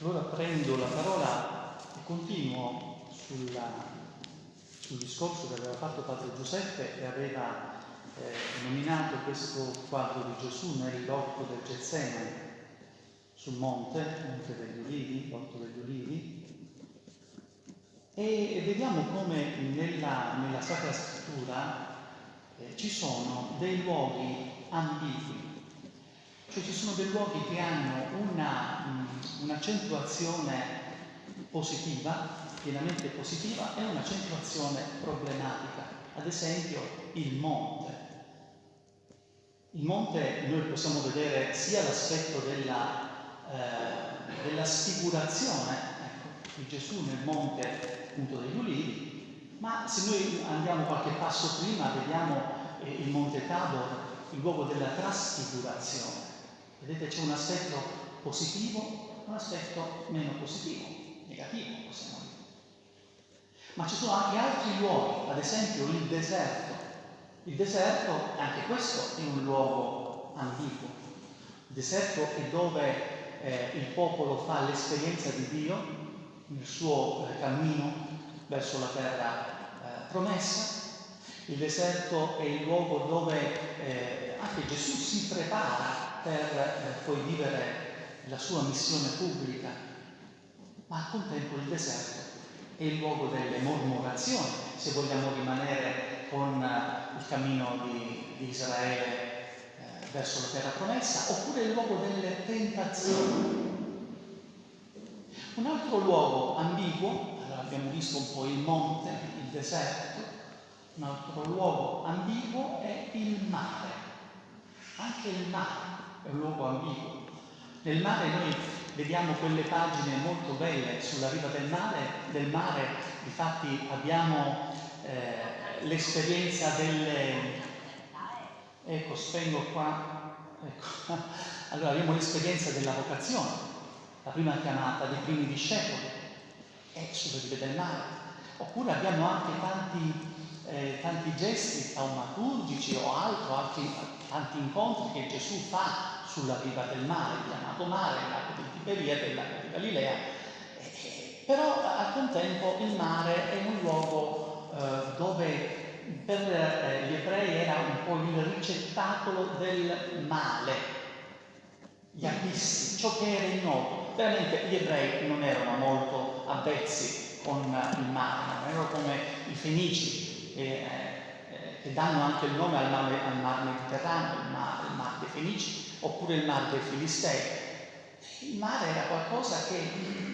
Allora prendo la parola e continuo sulla, sul discorso che aveva fatto Padre Giuseppe e aveva eh, nominato questo quadro di Gesù nel ridotto del Getsemane sul monte, Monte degli Ulivi, l'Orto degli Ulivi, e vediamo come nella, nella Sacra Scrittura eh, ci sono dei luoghi ambigui, cioè ci sono dei luoghi che hanno mm, un'accentuazione positiva, pienamente positiva, e un'accentuazione problematica. Ad esempio il monte. Il monte noi possiamo vedere sia l'aspetto della eh, della sfigurazione ecco, di Gesù nel monte appunto degli Ulivi, ma se noi andiamo qualche passo prima vediamo eh, il monte Tabor, il luogo della trasfigurazione. Vedete c'è un aspetto positivo e un aspetto meno positivo, negativo possiamo dire. Ma ci sono anche altri luoghi, ad esempio il deserto. Il deserto, anche questo, è un luogo ambiguo. Il deserto è dove eh, il popolo fa l'esperienza di Dio nel suo eh, cammino verso la terra eh, promessa. Il deserto è il luogo dove eh, anche Gesù si prepara per eh, poi vivere la sua missione pubblica, ma al contempo il deserto è il luogo delle mormorazioni, se vogliamo rimanere con eh, il cammino di, Israele verso la terra promessa, oppure il luogo delle tentazioni. Un altro luogo ambiguo, allora abbiamo visto un po' il monte, il deserto, un altro luogo ambiguo è il mare. Anche il mare è un luogo ambiguo. Nel mare noi vediamo quelle pagine molto belle sulla riva del mare, del mare infatti abbiamo eh, l'esperienza delle, Ecco, spengo qua. Ecco. Allora abbiamo l'esperienza della vocazione, la prima chiamata dei primi discepoli, è sulle rive del mare. Oppure abbiamo anche tanti, eh, tanti gesti taumaturgici o altro, altri, tanti incontri che Gesù fa sulla riva del mare, chiamato mare, lago di Tiberiade, il lago di Galilea. Eh, però al contempo il mare è un luogo eh, dove per eh, gli ebrei era un po' il ricettacolo del male, gli abissi, ciò che era ignoto. Veramente gli ebrei non erano molto avvezzi con il mare, non erano come i fenici eh, eh, che danno anche il nome al mare, al mar Mediterraneo, il mare, il mar dei Fenici, oppure il mar dei Filistei. Il mare era qualcosa che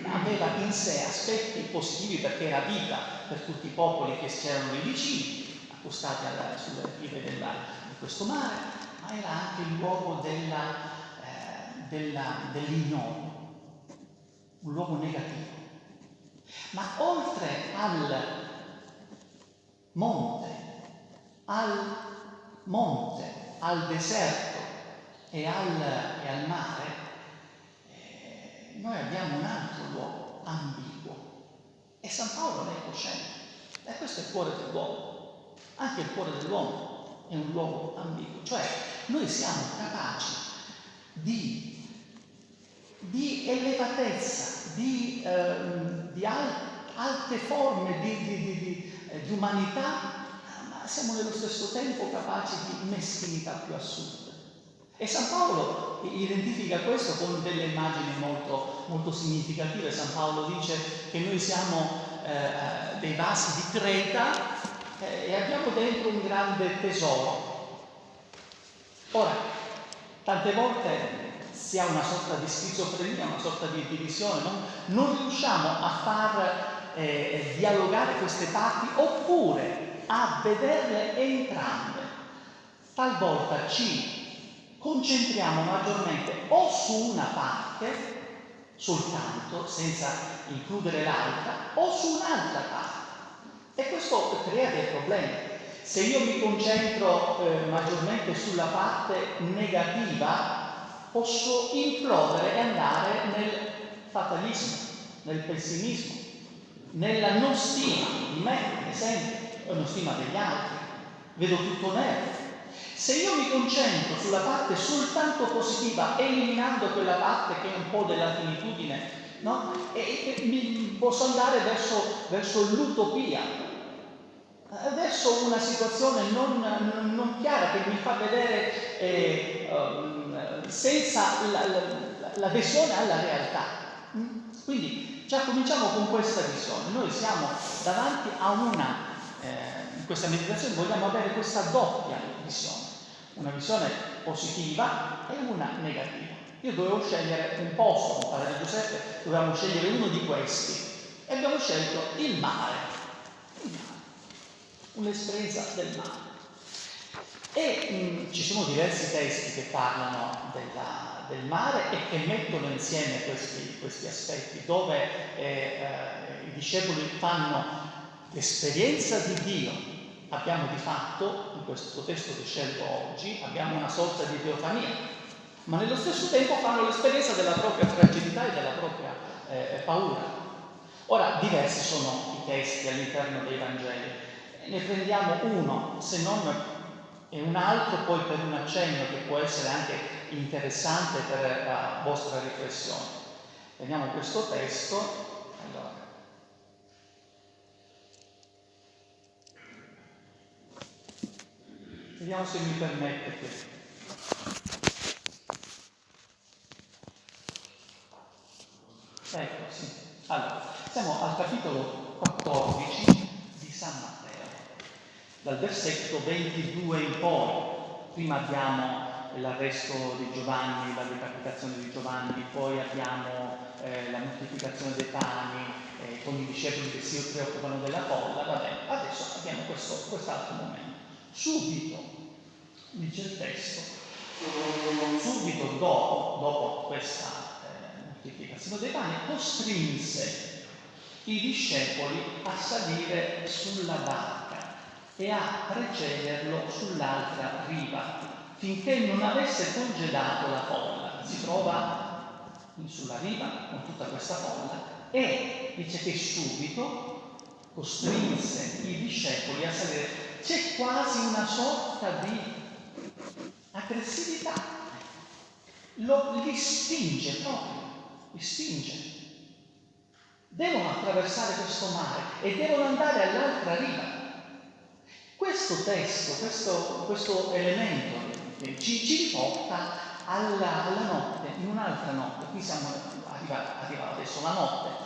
aveva in sé aspetti positivi perché era vita per tutti i popoli che c'erano lì vicini, accostati alla, sulle rive di questo mare, ma era anche il luogo eh, dell'ignoto, un luogo negativo. Ma oltre al monte, al monte, al deserto e al, e al mare, eh, noi abbiamo un altro luogo ambiguo e San Paolo ne è cosciente. E questo è il cuore dell'uomo. Anche il cuore dell'uomo è un luogo ambiguo, cioè noi siamo capaci di, di elevatezza, di, eh, di al, alte forme di, di, eh, di umanità, ma siamo nello stesso tempo capaci di meschinità più assurde. E San Paolo identifica questo con delle immagini molto, molto significative. San Paolo dice che noi siamo eh, dei vasi di Creta eh, e abbiamo dentro un grande tesoro. Ora, tante volte si ha una sorta di schizofrenia, una sorta di divisione, no? non riusciamo a far eh, dialogare queste parti oppure a vederle entrambe. Talvolta ci concentriamo maggiormente o su una parte soltanto, senza includere l'altra, o su un'altra parte. E questo crea dei problemi. Se io mi concentro eh, maggiormente sulla parte negativa, posso implodere e andare nel fatalismo, nel pessimismo, nella non stima di me, ad esempio, o non stima degli altri. Vedo tutto nero. Se io mi concentro sulla parte soltanto positiva, eliminando quella parte che è un po' della finitudine no? E, e mi posso andare verso, verso l'utopia, verso una situazione non, non, non, chiara che mi fa vedere eh, um, senza la, la, l'adesione alla realtà. Mm? Quindi già cominciamo con questa visione. Noi siamo davanti a una, eh, in questa meditazione vogliamo avere questa doppia visione, una visione positiva e una negativa. Io dovevo scegliere un posto, con padre Giuseppe, dovevamo scegliere uno di questi e abbiamo scelto il mare, il mare, un'esperienza del mare. E mh, mm, ci sono diversi testi che parlano della, del mare e che mettono insieme questi, questi aspetti, dove eh, eh, i discepoli fanno l'esperienza di Dio. Abbiamo di fatto, in questo testo che scelgo oggi, abbiamo una sorta di teofania, ma nello stesso tempo fanno l'esperienza della propria fragilità e della propria eh, paura. Ora, diversi sono i testi all'interno dei Vangeli, ne prendiamo uno, se non e un altro poi per un accenno che può essere anche interessante per la vostra riflessione. Vediamo questo testo. Allora. Vediamo se mi permettete. Ecco, sì. Allora, siamo al capitolo 14 di San Matteo dal versetto 22 in poi. Prima abbiamo l'arresto di Giovanni, la decapitazione di Giovanni, poi abbiamo eh, la moltiplicazione dei pani eh, con i discepoli che si preoccupano della folla. Vabbè, adesso abbiamo questo, quest'altro momento. Subito, dice il testo, subito dopo, dopo questa eh, moltiplicazione dei pani, costrinse i discepoli a salire sulla barca e a precederlo sull'altra riva, finché non avesse congedato la folla. Si trova sulla riva con tutta questa folla e dice che subito costrinse i discepoli a salire. C'è quasi una sorta di aggressività, Lo, li spinge proprio, li spinge. Devono attraversare questo mare e devono andare all'altra riva. Questo testo, questo, questo elemento ci, ci riporta alla, alla, notte, in un'altra notte, qui siamo arrivati, arriva adesso la notte,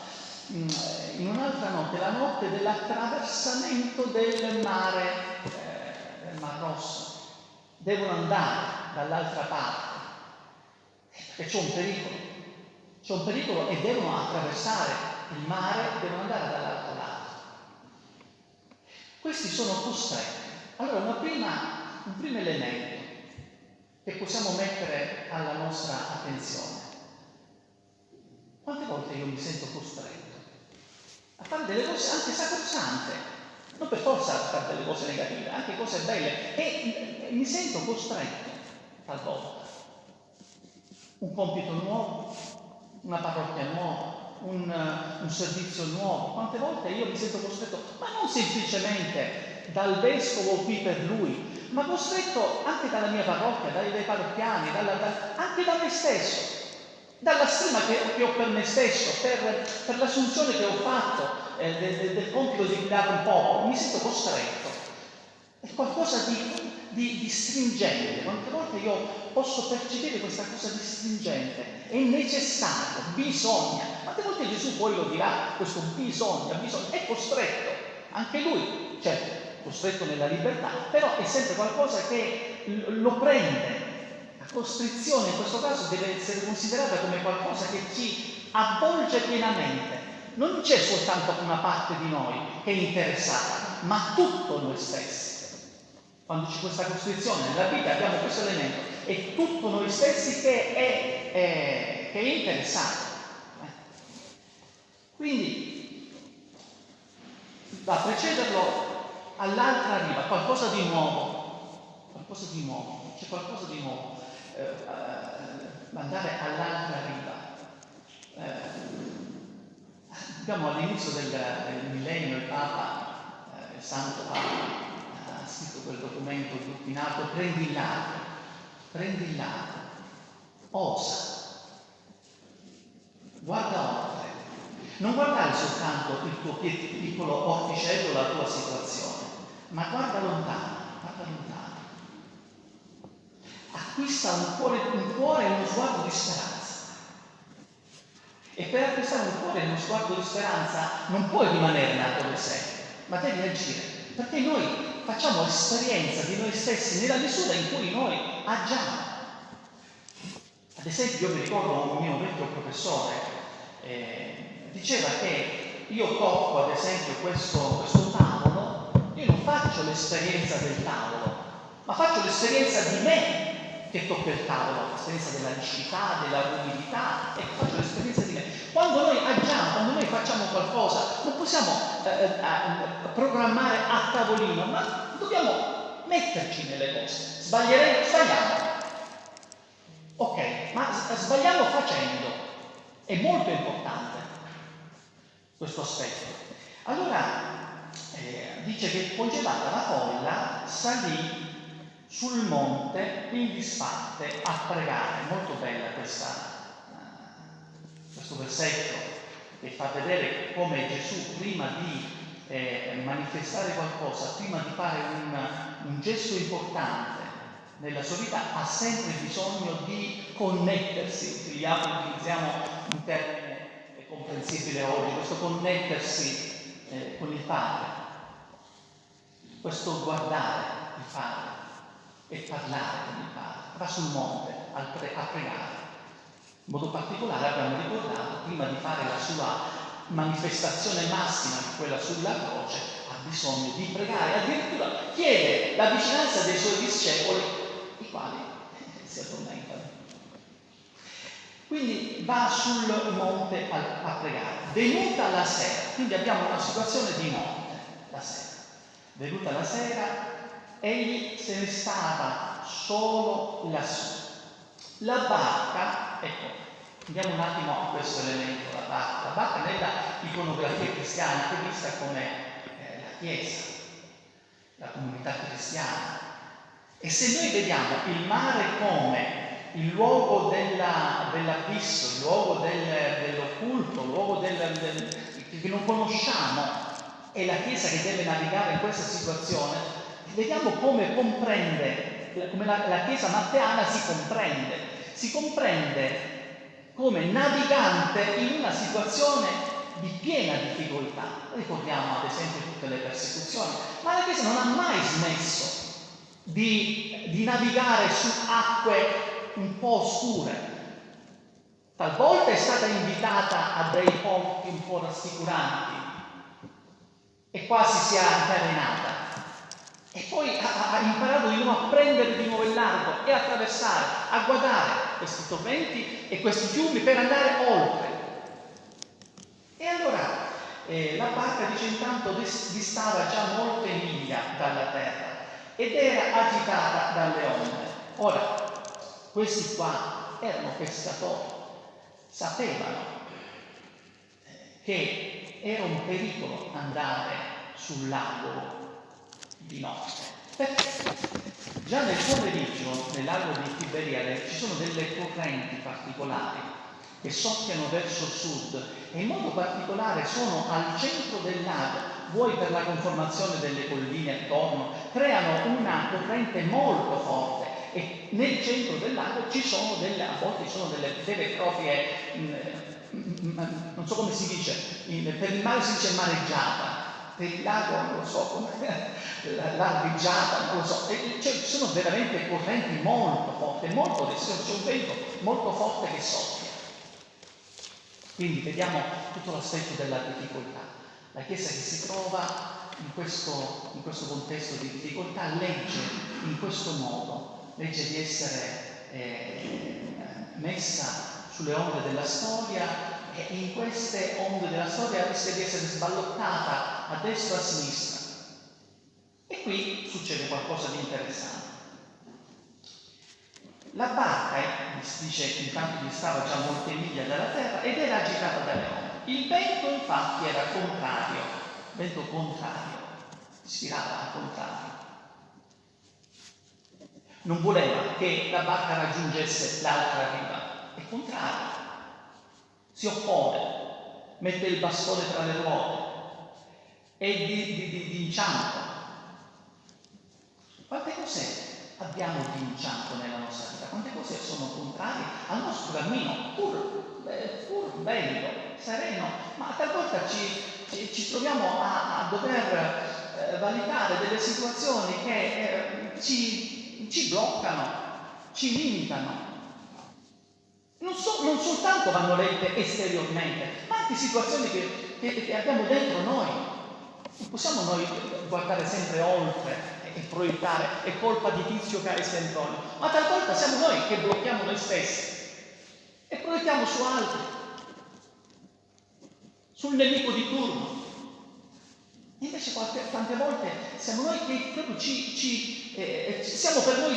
in un'altra notte, la notte dell'attraversamento del mare, eh, del Mar Rosso. Devono andare dall'altra parte, perché c'è un pericolo, c'è un pericolo e devono attraversare il mare, devono andare dall'altro lato. Questi sono costretti. Allora, prima, un primo elemento che possiamo mettere alla nostra attenzione. Quante volte io mi sento costretto a fare delle cose anche sacrosante, non per forza a fare delle cose negative, anche cose belle, e mi sento costretto talvolta. Un compito nuovo, una parrocchia nuova, un, un, servizio nuovo. Quante volte io mi sento costretto, ma non semplicemente dal vescovo qui per lui, ma costretto anche dalla mia parrocchia, dai, dai parrocchiani, dalla, da, anche da me stesso, dalla stima che, ho per me stesso, per, per l'assunzione che ho fatto eh, del, del, del compito di guidare un popolo, mi sento costretto. È qualcosa di, di, di stringente, quante volte io posso percepire questa cosa di stringente, è necessario, bisogna. Quante volte Gesù poi lo dirà, questo bisogna, bisogna, è costretto, anche lui, certo, costretto nella libertà, però è sempre qualcosa che lo prende. Costrizione in questo caso deve essere considerata come qualcosa che ci avvolge pienamente. Non c'è soltanto una parte di noi che è interessata, ma tutto noi stessi. Quando c'è questa costrizione nella vita abbiamo questo elemento, è tutto noi stessi che è, è, che è interessato. Quindi, da precederlo all'altra riva, qualcosa di nuovo, qualcosa di nuovo, c'è qualcosa di nuovo, eh, eh, andare all'altra riva. Eh, abbiamo all'inizio del, del millennio il Papa, eh, il Santo Papa, scritto quel documento in prendi il lato, prendi il lato, osa, guarda oltre, Non guardare soltanto il tuo piccolo orticello, la tua situazione, ma guarda lontano. Acquista un cuore, un cuore e uno sguardo di speranza. E per acquistare un cuore e uno sguardo di speranza non puoi rimanere nato dove sei, ma devi agire. Perché noi facciamo esperienza di noi stessi nella misura in cui noi agiamo. Ad esempio, io mi ricordo un mio vecchio professore, eh, diceva che io tocco ad esempio questo, questo tavolo, io non faccio l'esperienza del tavolo, ma faccio l'esperienza di me che tocca il tavolo, l'esperienza della riscità, della rumidità, ecco, faccio l'esperienza di me. Quando noi agiamo, quando noi facciamo qualcosa, non possiamo eh, eh, eh, programmare a tavolino, ma dobbiamo metterci nelle cose. Sbaglieremo, sbagliamo. Ok, ma sbagliamo facendo. È molto importante questo aspetto. Allora, eh, dice che congelata la folla salì sul monte in disparte a pregare. Molto bella questa, uh, questo versetto che fa vedere come Gesù prima di eh, manifestare qualcosa, prima di fare un, un gesto importante nella sua vita, ha sempre bisogno di connettersi. Utilizziamo, utilizziamo un termine comprensibile oggi, questo connettersi eh, con il Padre, questo guardare il Padre e parlare con il Padre, va sul monte a, pre- a pregare. In modo particolare abbiamo ricordato, prima di fare la sua manifestazione massima, quella sulla croce, ha bisogno di pregare, addirittura chiede la vicinanza dei suoi discepoli, i quali si addormentano. Quindi va sul monte a, a pregare. Venuta la sera, quindi abbiamo una situazione di notte, la sera. Venuta la sera, egli se ne stava solo lassù. La barca, ecco, andiamo un attimo a questo elemento, la barca. La barca nella iconografia cristiana è vista come eh, la Chiesa, la comunità cristiana. E se noi vediamo il mare come il luogo della, dell'abisso, il luogo del, dell'occulto, il luogo del, del, che non conosciamo, è la Chiesa che deve navigare in questa situazione, vediamo come comprende, come la, la Chiesa matteana si comprende, si comprende come navigante in una situazione di piena difficoltà. Ricordiamo ad esempio tutte le persecuzioni, ma la Chiesa non ha mai smesso di, di navigare su acque un po' oscure. Talvolta è stata invitata a dei ponti un po' rassicuranti e quasi si è incarenata. E poi ha, ha, imparato di nuovo a prendere di nuovo il largo e attraversare, a guardare questi torrenti e questi fiumi per andare oltre. E allora eh, la barca dice intanto distava già molte miglia dalla terra ed era agitata dalle onde. Ora, questi qua erano pescatori, sapevano eh, che era un pericolo andare sul lago di notte. Perché già nel pomeriggio, nel lago di Tiberiade, ci sono delle correnti particolari che soffiano verso sud e in modo particolare sono al centro del lago, vuoi per la conformazione delle colline attorno, creano una corrente molto forte e nel centro del lago ci sono delle, a volte ci sono delle vere e proprie, mm, mm, mm, non so come si dice, per il mare si dice mareggiata, il lago non lo so, l'arbigiata, non lo so, e, cioè, ci sono veramente correnti molto forti, molto, c'è un vento molto forte che soffia. Quindi vediamo tutto l'aspetto della difficoltà. La Chiesa che si trova in questo, in questo contesto di difficoltà legge in questo modo, legge di essere eh, messa sulle onde della storia e in queste onde della storia rischia di essere sballottata a destra e a sinistra. E qui succede qualcosa di interessante. La barca, eh, dice intanto che stava già molte miglia dalla terra ed era agitata dalle onde. Il vento infatti era contrario, vento contrario, ispirava al contrario. Non voleva che la barca raggiungesse l'altra riva, è contrario si oppone. mette il bastone tra le ruote, è di, di, di, di inciampo. Quante cose abbiamo di inciampo nella nostra vita? Quante cose sono contrarie al nostro cammino, pur, pur bello, sereno, ma talvolta ci, ci, ci troviamo a, a dover eh, valutare delle situazioni che eh, ci, ci bloccano, ci limitano. Non, so, non, soltanto vanno lette esteriormente, ma anche situazioni che, che, che abbiamo dentro noi. Non possiamo noi guardare sempre oltre e proiettare, è colpa di tizio che ha Sempronio, ma talvolta siamo noi che blocchiamo noi stessi e proiettiamo su altri, sul nemico di turno. Invece qualche, tante volte siamo noi che proprio ci, ci eh, siamo per noi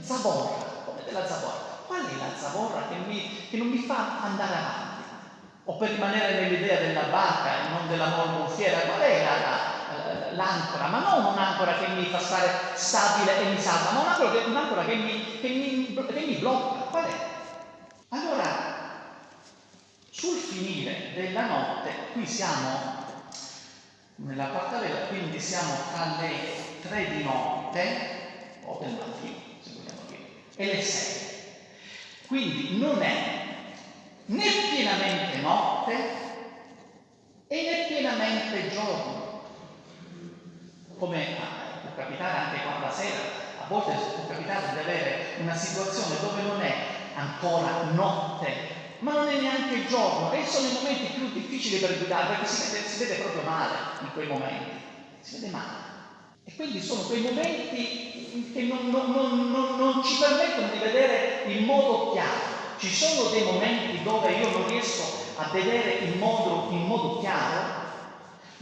zavorra, come della zavorra. Qual è la zavorra che, mi, che non mi fa andare avanti? o per rimanere nell'idea della barca e non della morbonfiera, qual è la, la, l'ancora? Ma non un'ancora che mi fa stare stabile e mi salva, ma un'ancora che, un'ancora che, mi, che, mi, mi blocca. Qual è? Allora, sul finire della notte, qui siamo nella quarta quindi siamo tra le tre di notte, o del mattino, se vogliamo dire, e le sei. Quindi non è né pienamente notte e né pienamente giorno. Come può capitare anche quando la sera, a volte può capitare di avere una situazione dove non è ancora notte, ma non è neanche giorno, e sono i momenti più difficili per guidare perché si vede, si vede proprio male in quei momenti, si vede male. E quindi sono quei momenti che non, non, non, non ci permettono di vedere in modo chiaro. Ci sono dei momenti dove io non riesco a vedere in modo, in modo chiaro,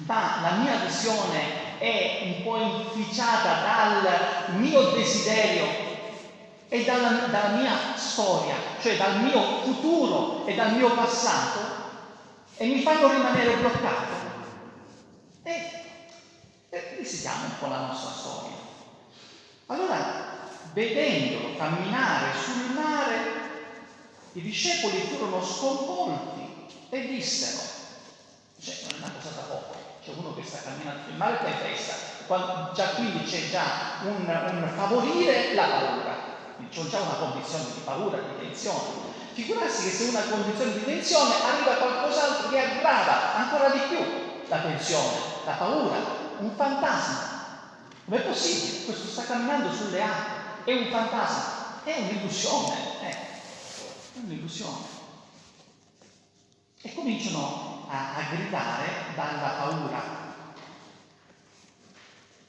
ma la mia visione è un po' inficiata dal mio desiderio e dalla, dalla, mia storia, cioè dal mio futuro e dal mio passato, e mi fanno rimanere bloccato. E, e visitiamo un po' la nostra storia. Allora, vedendolo camminare sul mare, i discepoli furono sconvolti e dissero, cioè non è una cosa da poco, c'è uno che sta camminando sul mare è festa, quando, già quindi c'è già un, un favorire la paura, c'è già una condizione di paura, di tensione. Figurarsi che se una condizione di tensione arriva qualcos'altro che aggrava ancora di più la tensione, la paura, un fantasma. Com'è possibile? Questo sta camminando sulle acque, è un fantasma, è un'illusione. Eh è un'illusione. E cominciano a, a gridare dalla paura.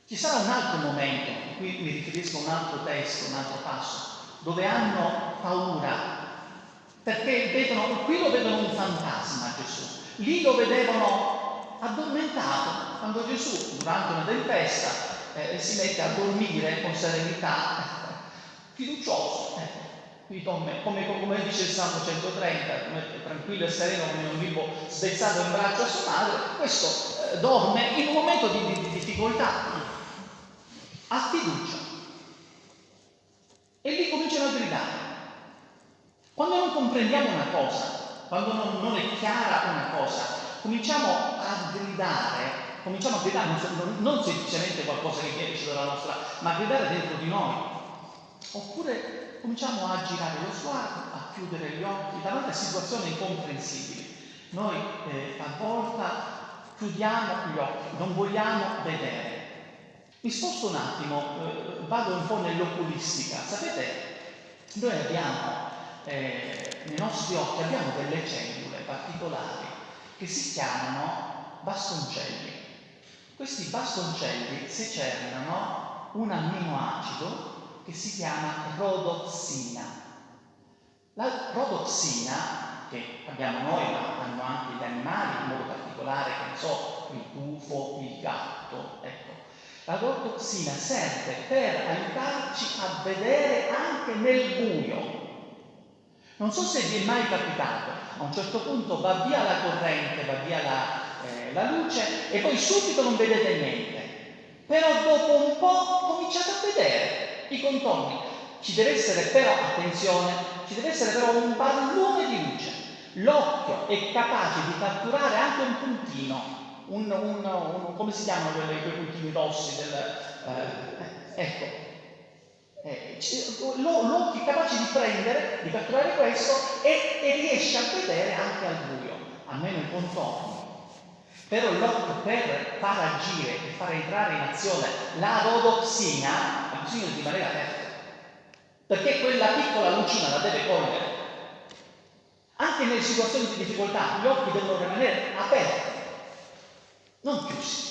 Ci sarà un altro momento, qui mi riferisco a un altro testo, un altro passo, dove hanno paura, perché vedono, qui lo vedono un fantasma Gesù, lì lo vedevano addormentato, quando Gesù durante una tempesta eh, si mette a dormire con serenità, fiducioso. Eh come, come, come, dice il Salmo 130, come tranquillo e sereno come un bimbo spezzato in braccio a sua madre, questo eh, dorme in un momento di, di, di difficoltà, ha fiducia. E lì cominciano a gridare. Quando non comprendiamo una cosa, quando non, non è chiara una cosa, cominciamo a gridare, cominciamo a gridare non, non semplicemente qualcosa che viene dalla nostra, ma a gridare dentro di noi. Oppure cominciamo a girare lo sguardo, a chiudere gli occhi davanti a situazioni incomprensibili. Noi eh, talvolta chiudiamo gli occhi, non vogliamo vedere. Mi sposto un attimo, eh, vado un po' nell'oculistica. Sapete, noi abbiamo eh, nei nostri occhi abbiamo delle cellule particolari che si chiamano bastoncelli. Questi bastoncelli secernano un amminoacido che si chiama rodoxina. La rodoxina, che abbiamo noi, ma hanno anche gli animali, in modo particolare, che ne so, il tufo, il gatto, ecco. La rodoxina serve per aiutarci a vedere anche nel buio. Non so se vi è mai capitato, a un certo punto va via la corrente, va via la, eh, la luce e poi subito non vedete niente. Però dopo un po' cominciate a vedere i contorni. Ci deve essere però, attenzione, ci deve essere però un pallone di luce. L'occhio è capace di catturare anche un puntino, un, un, un, come si chiamano quei, puntini rossi del, eh, ecco, eh, l'occhio è capace di prendere, di catturare questo e, e, riesce a vedere anche al buio, almeno i contorni. Però l'occhio per far agire e far entrare in azione la rodoxina ha bisogno di rimanere aperto, perché quella piccola lucina la deve cogliere. Anche nelle situazioni di difficoltà gli occhi devono rimanere aperti, non chiusi.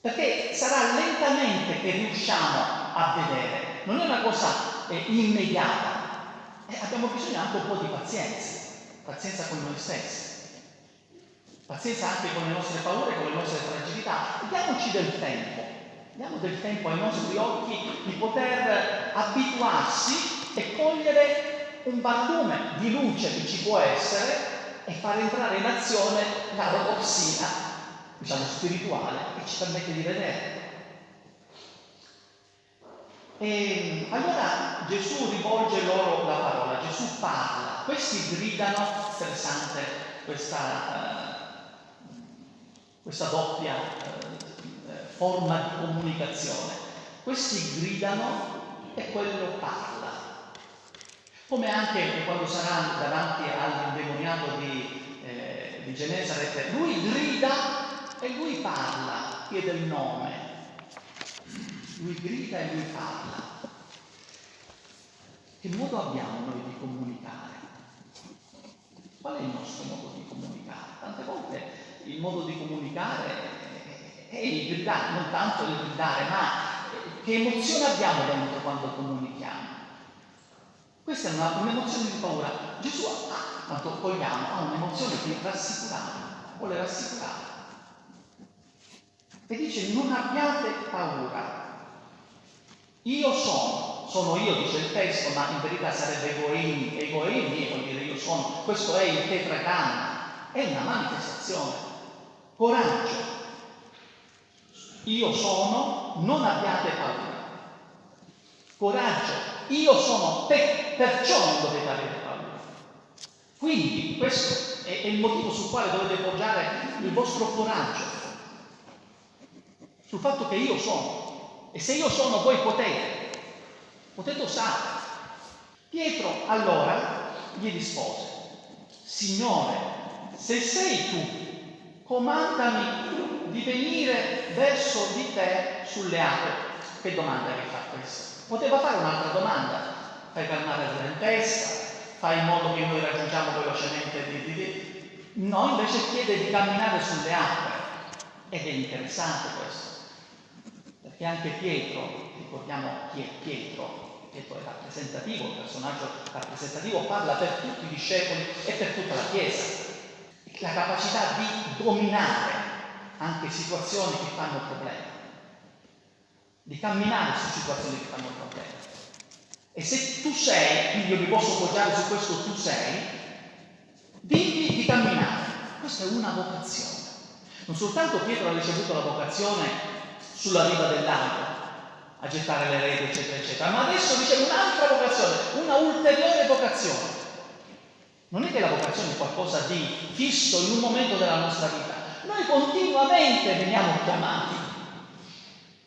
Perché sarà lentamente che riusciamo a vedere, non è una cosa eh, immediata. Eh, abbiamo bisogno anche un po' di pazienza, pazienza con noi stessi, pazienza anche con le nostre paure, con le nostre fragilità. Diamoci del tempo, diamo del tempo ai nostri occhi di poter abituarsi e cogliere un barlume di luce che ci può essere e far entrare in azione la roboxina diciamo, spirituale che ci permette di vedere. E allora Gesù rivolge loro la parola, Gesù parla, questi gridano, interessante questa, uh, questa doppia uh, forma di comunicazione, questi gridano e quello parla. Come anche quando sarà davanti all'indemoniato di, eh, di Genesaret, lui grida e lui parla, chiede il nome. Lui grida e lui parla. Che modo abbiamo noi di comunicare? Qual è il nostro modo di comunicare? Tante volte il modo di comunicare è il gridare, non tanto il gridare, ma che emozione abbiamo dentro quando comunichiamo? Questa è un'emozione di paura. Gesù ha, quanto vogliamo, ha un'emozione di rassicurare, vuole rassicurare e dice non abbiate paura. Io sono, sono io, dice il testo, ma in verità sarebbe egoini, egoini vuol dire io sono, questo è il tetragramma, è una manifestazione. Coraggio. Io sono, non abbiate paura. Coraggio, io sono, te, perciò non dovete avere paura. Quindi questo è, è il motivo sul quale dovete poggiare il vostro coraggio sul fatto che io sono. E se io sono, voi potete, potete usare. Pietro allora gli rispose, Signore, se sei tu, comandami di venire verso di te sulle acque. Che domanda che fa questa? Poteva fare un'altra domanda, fai calmare la tempesta, fai in modo che noi raggiungiamo velocemente di, di, di. No, invece chiede di camminare sulle acque. Ed è interessante questo. E anche Pietro, ricordiamo chi è Pietro, Pietro è rappresentativo, un personaggio rappresentativo, parla per tutti i discepoli e per tutta la Chiesa. La capacità di dominare anche situazioni che fanno problemi, di camminare su situazioni che fanno problemi. E se tu sei, quindi io mi posso poggiare su questo tu sei, digli di camminare. Questa è una vocazione. Non soltanto Pietro ha ricevuto la vocazione sulla riva del lago a gettare le reti, eccetera, eccetera. Ma adesso dice un'altra vocazione, una ulteriore vocazione. Non è che la vocazione è qualcosa di fisso in un momento della nostra vita. Noi continuamente veniamo chiamati.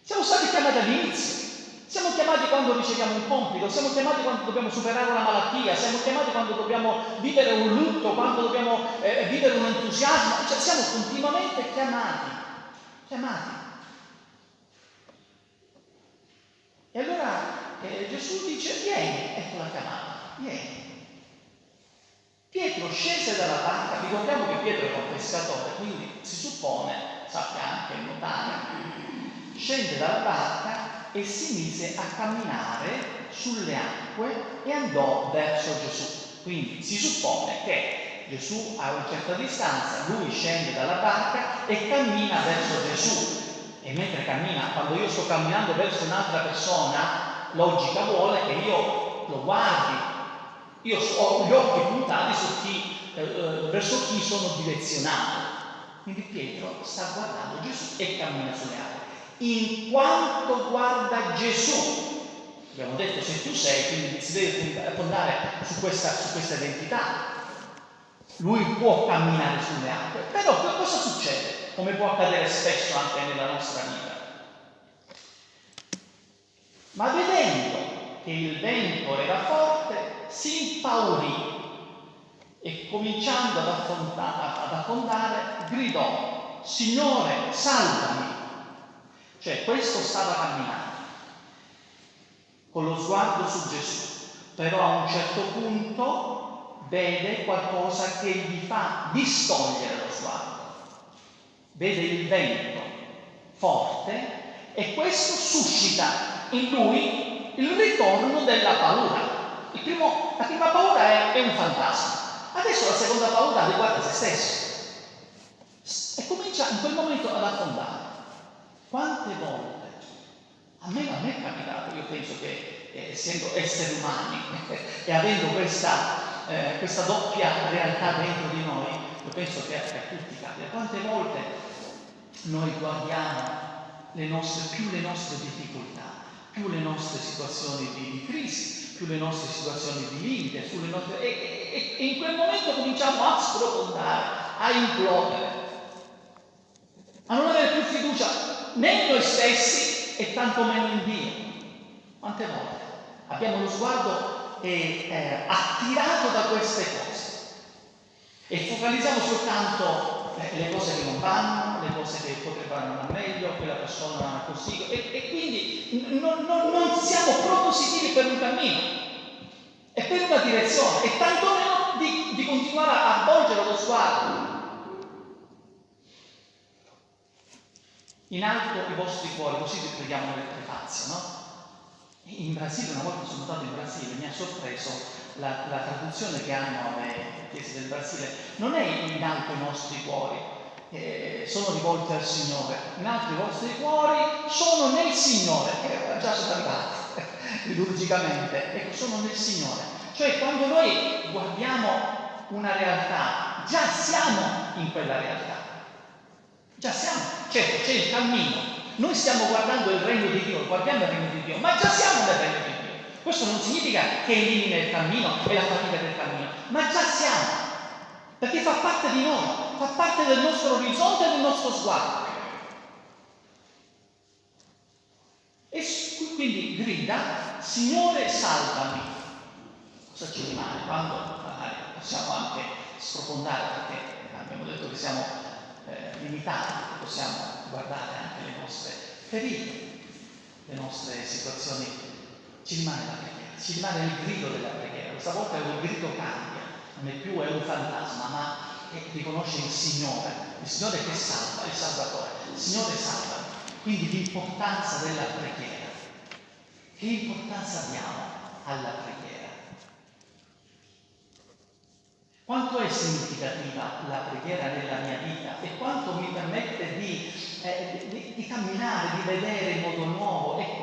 Siamo stati chiamati all'inizio. Siamo chiamati quando riceviamo un compito, siamo chiamati quando dobbiamo superare una malattia, siamo chiamati quando dobbiamo vivere un lutto, quando dobbiamo eh, vivere un entusiasmo, cioè siamo continuamente chiamati, chiamati. E allora eh, Gesù dice, vieni, ecco la chiamata, vieni. Pietro scese dalla barca, ricordiamo che Pietro era un pescatore, quindi si suppone, sappia anche nuotare, scende dalla barca e si mise a camminare sulle acque e andò verso Gesù. Quindi si suppone che Gesù a una certa distanza, lui scende dalla barca e cammina verso Gesù. E mentre cammina, quando io sto camminando verso un'altra persona, logica vuole che io lo guardi. Io ho gli occhi puntati su chi, eh, verso chi sono direzionato. Quindi Pietro sta guardando Gesù e cammina sulle acque. In quanto guarda Gesù, abbiamo detto se tu sei, quindi si deve puntare su questa, su questa identità. lui può camminare sulle acque, però cosa succede? Come può accadere spesso anche nella nostra vita? Ma vedendo che il vento era forte, si impaurì e cominciando ad affondare, ad affondare gridò, Signore, salvami! Cioè questo stava camminando con lo sguardo su Gesù, però a un certo punto vede qualcosa che gli fa distogliere lo sguardo. Vede il vento forte e questo suscita in lui il ritorno della paura. Primo, la prima paura è, è un fantasma, adesso la seconda paura riguarda se stesso e comincia in quel momento ad affondare. Quante volte a me, me è capitato, io penso che eh, essendo esseri umani e avendo questa, eh, questa, doppia realtà dentro di noi, io penso che a tutti capita. Quante volte noi guardiamo le nostre, più le nostre difficoltà, più le nostre situazioni di, di crisi, più le nostre situazioni di limite, nostre, e, e, e in quel momento cominciamo a sprofondare, a implodere, a non avere più fiducia né in noi stessi e tanto meno in Dio. Quante volte abbiamo lo sguardo eh, eh, attirato da queste cose e focalizziamo soltanto le cose che non vanno, le cose che potrebbero andare meglio, quella persona così, e, e quindi non, non, non siamo propositivi per un cammino. E per una direzione, e tantomeno di, di continuare a volgere lo sguardo. In alto i vostri cuori, così vi preghiamo nelle prefazio, no? In Brasile, una volta sono stato in Brasile, mi ha sorpreso la, la traduzione che hanno le chiese del Brasile. Non è in alto i nostri cuori, eh, sono rivolti al Signore, in alto i vostri cuori sono nel Signore, eh, già sono arrivati liturgicamente, ecco, sono nel Signore. Cioè quando noi guardiamo una realtà, già siamo in quella realtà. Già siamo, certo, c'è il cammino. Noi stiamo guardando il regno di Dio, guardiamo il regno di Dio, ma già siamo nel regno di Dio. Questo non significa che elimina il cammino e la fatica del cammino, ma già siamo, perché fa parte di noi, fa parte del nostro orizzonte e del nostro sguardo. E quindi grida, Signore salvami. Cosa ci rimane? Quando magari possiamo anche sprofondare, perché abbiamo detto che siamo eh, limitati, possiamo guardare anche le nostre ferite, le nostre situazioni, ci rimane la preghiera, ci rimane il grido della preghiera. Questa volta il grido cambia, non è più è un fantasma, ma riconosce il Signore, il Signore che salva, il Salvatore, il Signore salva. Quindi l'importanza della preghiera. Che importanza diamo alla preghiera? Quanto è significativa la preghiera nella mia vita e quanto mi permette di, eh, di, di camminare, di vedere in modo nuovo, ecco, tutto quello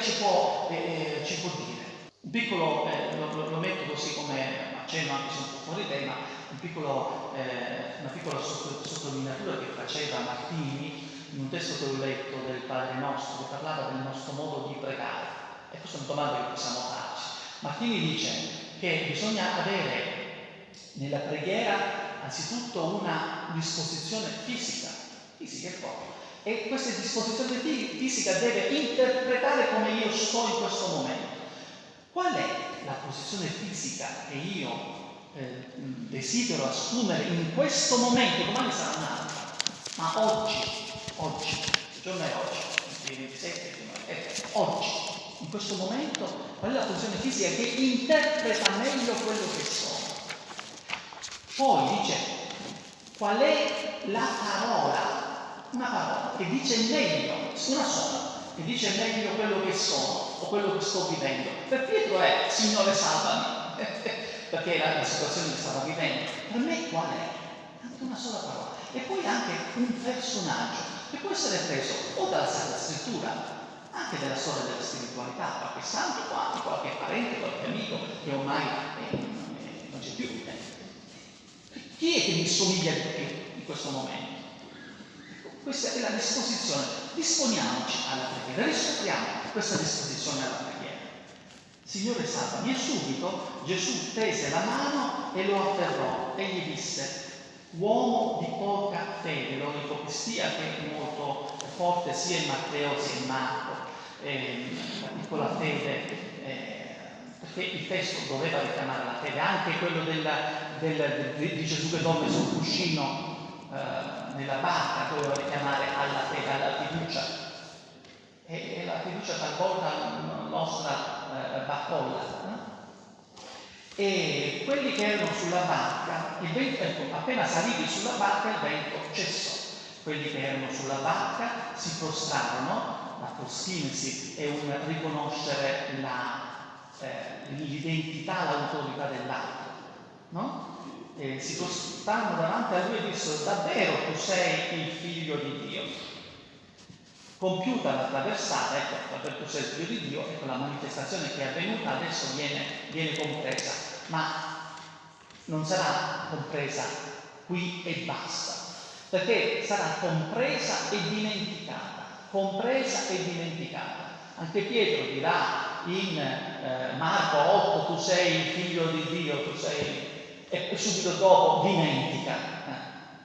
ci può, eh, eh ci può dire. Un piccolo, eh, lo, lo, metto così come accenno anche se un po' fuori tema, un piccolo, eh, una piccola sottolineatura che faceva Martini in un testo che ho letto del Padre nostro, che parlava del nostro modo di pregare. E questa è una domanda che possiamo farci. Martini dice, che bisogna avere nella preghiera anzitutto una disposizione fisica, fisica e proprio. E questa disposizione fisica deve interpretare come io sto in questo momento. Qual è la posizione fisica che io eh, desidero assumere in questo momento? Domani sarà un'altra, ma oggi, oggi, il giorno è oggi, il 27, eh, oggi, in questo momento, qual è la posizione fisica che interpreta meglio quello che sono. Poi dice, qual è la parola, una parola che dice meglio, una sola, che dice meglio quello che sono o quello che sto vivendo. Per Pietro è, Signore salvami, perché era la situazione che stava vivendo. Per me qual è? Anche una sola parola. E poi anche un personaggio che può essere preso o dalla Sacra Scrittura anche della storia della spiritualità, qualche santo qua, qualche parente, qualche amico che ormai eh, non c'è più. Chi è che mi somiglia di più in questo momento? Questa è la disposizione. Disponiamoci alla preghiera, riscopriamo questa disposizione alla preghiera. Signore salvami. E subito Gesù tese la mano e lo afferrò e gli disse, uomo di poca fede, lo l'ipopistia che è molto forte sia in Matteo sia in Marco, eh, la piccola fede, eh, perché il testo doveva richiamare la fede, anche quello della, del, di Gesù che dorme sul cuscino eh, nella barca doveva richiamare alla fede, alla fiducia. E, e la fiducia talvolta nostra eh, baccolla. E quelli che erano sulla barca, il vento, ecco, appena saliti sulla barca il vento cessò. Quelli che erano sulla barca si prostrarono la proskinesi è un riconoscere la, eh, l'identità, l'autorità dell'altro, no? E si stanno davanti a lui e dissero davvero tu sei il figlio di Dio. Compiuta la traversata, ecco, davvero tu sei il figlio di Dio, ecco la manifestazione che è avvenuta adesso viene, viene compresa, ma non sarà compresa qui e basta, perché sarà compresa e dimenticata compresa e dimenticata. Anche Pietro dirà in eh, Marco 8 tu sei il figlio di Dio, tu sei... e subito dopo dimentica.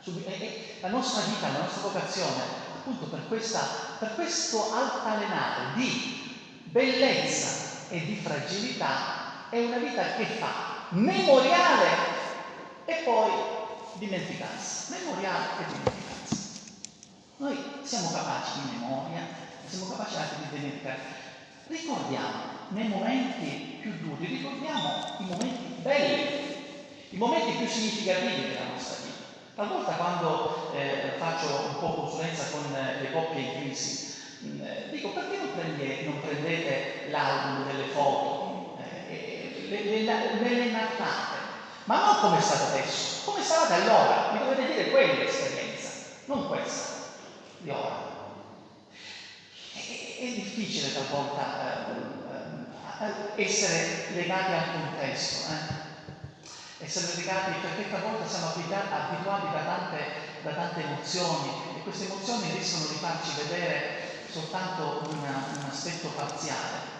E, la nostra vita, la nostra vocazione, appunto per, questa, per questo altalenare di bellezza e di fragilità, è una vita che fa memoriale e poi dimenticanza. Memoriale e dimenticanza. Noi siamo capaci di memoria, siamo capaci anche di dimenticare. Ricordiamo nei momenti più duri, ricordiamo i momenti belli, i momenti più significativi della nostra vita. Talvolta quando eh, faccio un po' consulenza con eh, le coppie in crisi, mh, mm, eh, dico perché non, prendete, non prendete l'album delle foto, eh, le, le, le, le nattate, ma non come è stato adesso, come da allora, mi dovete dire quell'esperienza, non questa di ora. È, è difficile talvolta eh, eh, essere legati al contesto, eh? Essere legati perché talvolta siamo abituati da tante, da tante, emozioni e queste emozioni rischiano di farci vedere soltanto una, un aspetto parziale